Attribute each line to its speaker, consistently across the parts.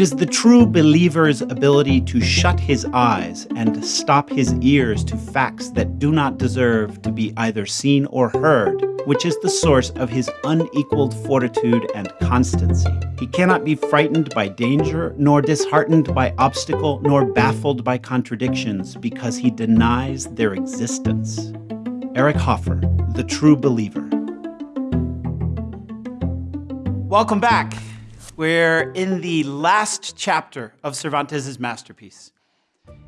Speaker 1: It is the true believer's ability to shut his eyes and stop his ears to facts that do not deserve to be either seen or heard, which is the source of his unequaled fortitude and constancy. He cannot be frightened by danger, nor disheartened by obstacle, nor baffled by contradictions, because he denies their existence. Eric Hoffer, The True Believer. Welcome back. We're in the last chapter of Cervantes' masterpiece.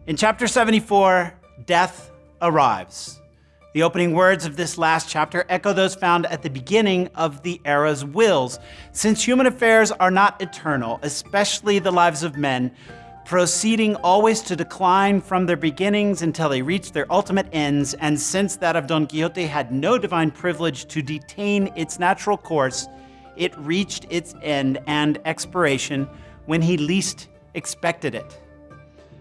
Speaker 1: In chapter 74, death arrives. The opening words of this last chapter echo those found at the beginning of the era's wills. Since human affairs are not eternal, especially the lives of men, proceeding always to decline from their beginnings until they reach their ultimate ends, and since that of Don Quixote had no divine privilege to detain its natural course, it reached its end and expiration when he least expected it.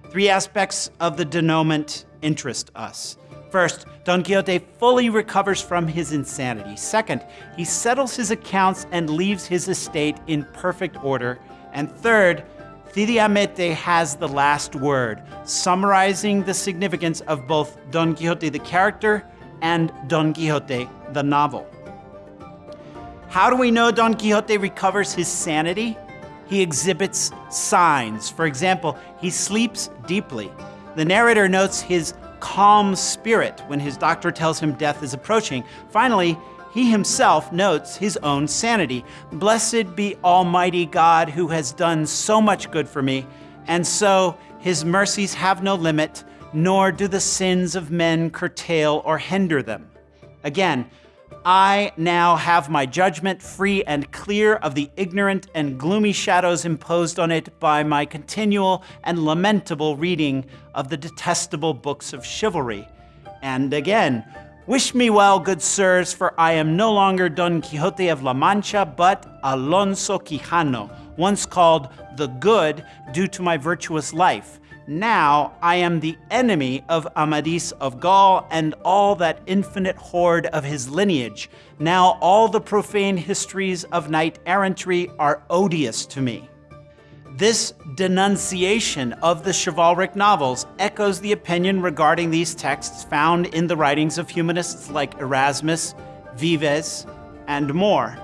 Speaker 1: Three aspects of the denouement interest us. First, Don Quixote fully recovers from his insanity. Second, he settles his accounts and leaves his estate in perfect order. And third, Cide Hamete has the last word, summarizing the significance of both Don Quixote the character and Don Quixote the novel. How do we know Don Quixote recovers his sanity? He exhibits signs. For example, he sleeps deeply. The narrator notes his calm spirit when his doctor tells him death is approaching. Finally, he himself notes his own sanity. Blessed be Almighty God who has done so much good for me, and so his mercies have no limit, nor do the sins of men curtail or hinder them. Again, I now have my judgment free and clear of the ignorant and gloomy shadows imposed on it by my continual and lamentable reading of the detestable books of chivalry. And again, wish me well, good sirs, for I am no longer Don Quixote of La Mancha, but Alonso Quijano, once called the Good due to my virtuous life, now I am the enemy of Amadis of Gaul and all that infinite horde of his lineage. Now all the profane histories of knight-errantry are odious to me. This denunciation of the chivalric novels echoes the opinion regarding these texts found in the writings of humanists like Erasmus, Vives, and More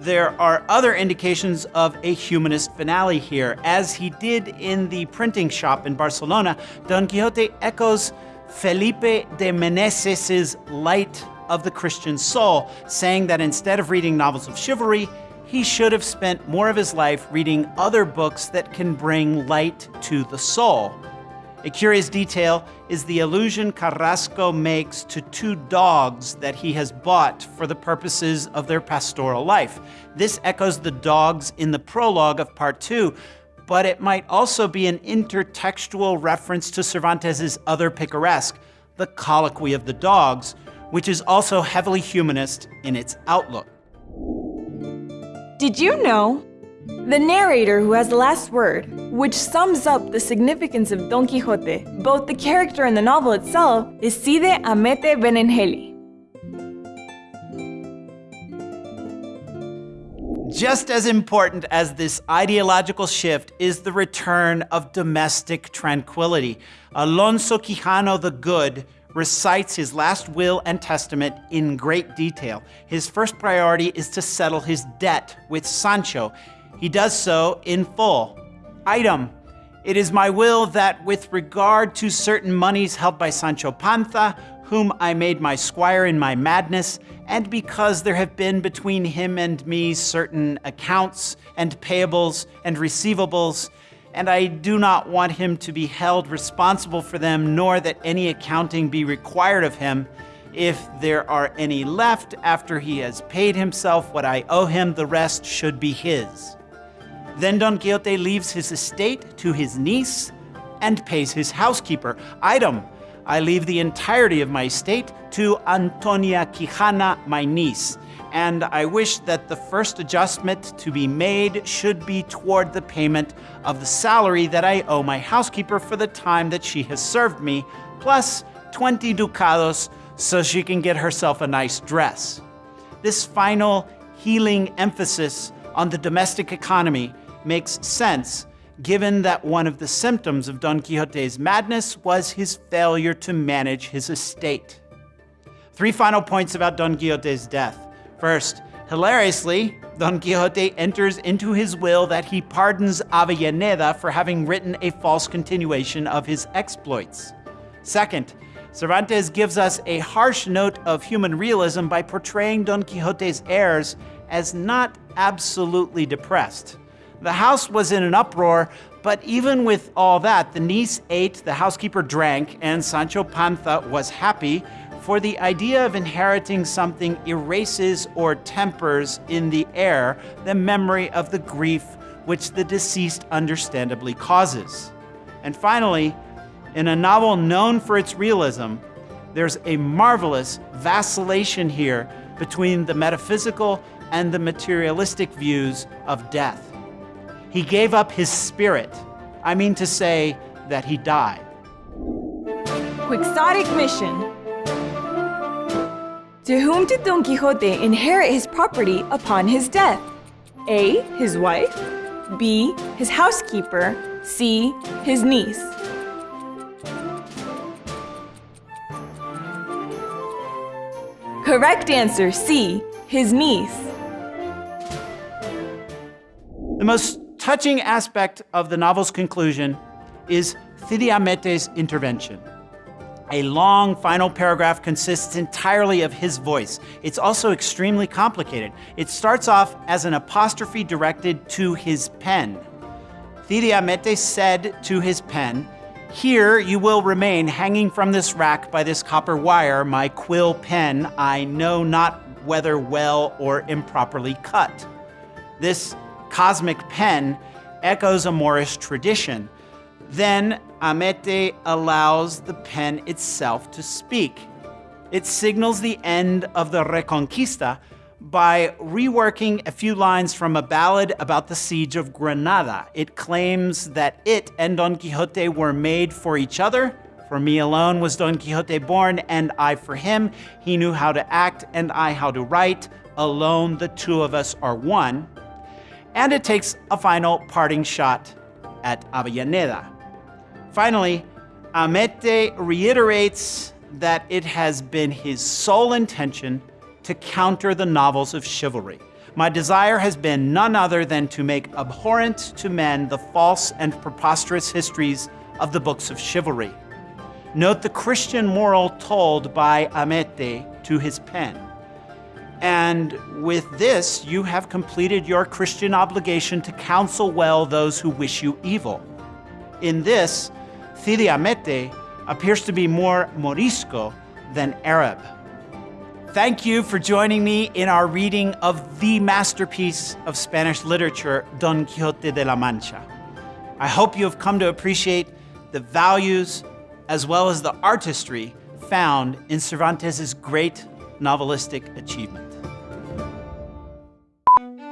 Speaker 1: there are other indications of a humanist finale here. As he did in the printing shop in Barcelona, Don Quixote echoes Felipe de Meneses' Light of the Christian Soul, saying that instead of reading novels of chivalry, he should have spent more of his life reading other books that can bring light to the soul. A curious detail is the allusion Carrasco makes to two dogs that he has bought for the purposes of their pastoral life. This echoes the dogs in the prologue of part two, but it might also be an intertextual reference to Cervantes' other picaresque, The Colloquy of the Dogs, which is also heavily humanist in its outlook.
Speaker 2: Did you know the narrator who has the last word, which sums up the significance of Don Quixote, both the character and the novel itself, is Cide Hamete Benengeli.
Speaker 1: Just as important as this ideological shift is the return of domestic tranquility. Alonso Quijano the Good recites his last will and testament in great detail. His first priority is to settle his debt with Sancho, he does so in full. Item, it is my will that with regard to certain moneys held by Sancho Panza, whom I made my squire in my madness, and because there have been between him and me certain accounts and payables and receivables, and I do not want him to be held responsible for them, nor that any accounting be required of him. If there are any left after he has paid himself what I owe him, the rest should be his. Then Don Quixote leaves his estate to his niece and pays his housekeeper. Item, I leave the entirety of my estate to Antonia Quijana, my niece, and I wish that the first adjustment to be made should be toward the payment of the salary that I owe my housekeeper for the time that she has served me, plus 20 ducados so she can get herself a nice dress. This final healing emphasis on the domestic economy makes sense given that one of the symptoms of Don Quixote's madness was his failure to manage his estate. Three final points about Don Quixote's death. First, hilariously, Don Quixote enters into his will that he pardons Avellaneda for having written a false continuation of his exploits. Second, Cervantes gives us a harsh note of human realism by portraying Don Quixote's heirs as not absolutely depressed. The house was in an uproar, but even with all that, the niece ate, the housekeeper drank, and Sancho Panza was happy, for the idea of inheriting something erases or tempers in the heir the memory of the grief which the deceased understandably causes. And finally, in a novel known for its realism, there's a marvelous vacillation here between the metaphysical and the materialistic views of death. He gave up his spirit. I mean to say that he died.
Speaker 2: Quixotic mission. To whom did Don Quixote inherit his property upon his death? A. His wife. B. His housekeeper. C. His niece. Correct answer C. His niece.
Speaker 1: The most touching aspect of the novel's conclusion is Cide intervention. A long final paragraph consists entirely of his voice. It's also extremely complicated. It starts off as an apostrophe directed to his pen. Cide said to his pen, Here you will remain hanging from this rack by this copper wire, my quill pen, I know not whether well or improperly cut. This cosmic pen echoes a Moorish tradition. Then Hamete allows the pen itself to speak. It signals the end of the Reconquista by reworking a few lines from a ballad about the siege of Granada. It claims that it and Don Quixote were made for each other. For me alone was Don Quixote born, and I for him. He knew how to act, and I how to write. Alone, the two of us are one and it takes a final parting shot at Avellaneda. Finally, Hamete reiterates that it has been his sole intention to counter the novels of chivalry. My desire has been none other than to make abhorrent to men the false and preposterous histories of the books of chivalry. Note the Christian moral told by Hamete to his pen. And with this, you have completed your Christian obligation to counsel well those who wish you evil. In this, Cide Hamete appears to be more Morisco than Arab. Thank you for joining me in our reading of the masterpiece of Spanish literature, Don Quixote de la Mancha. I hope you have come to appreciate the values as well as the artistry found in Cervantes' great novelistic achievement.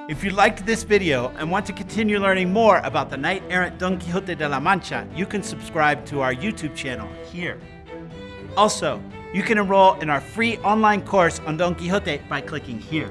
Speaker 1: If you liked this video and want to continue learning more about the knight-errant Don Quixote de la Mancha, you can subscribe to our YouTube channel here. Also, you can enroll in our free online course on Don Quixote by clicking here.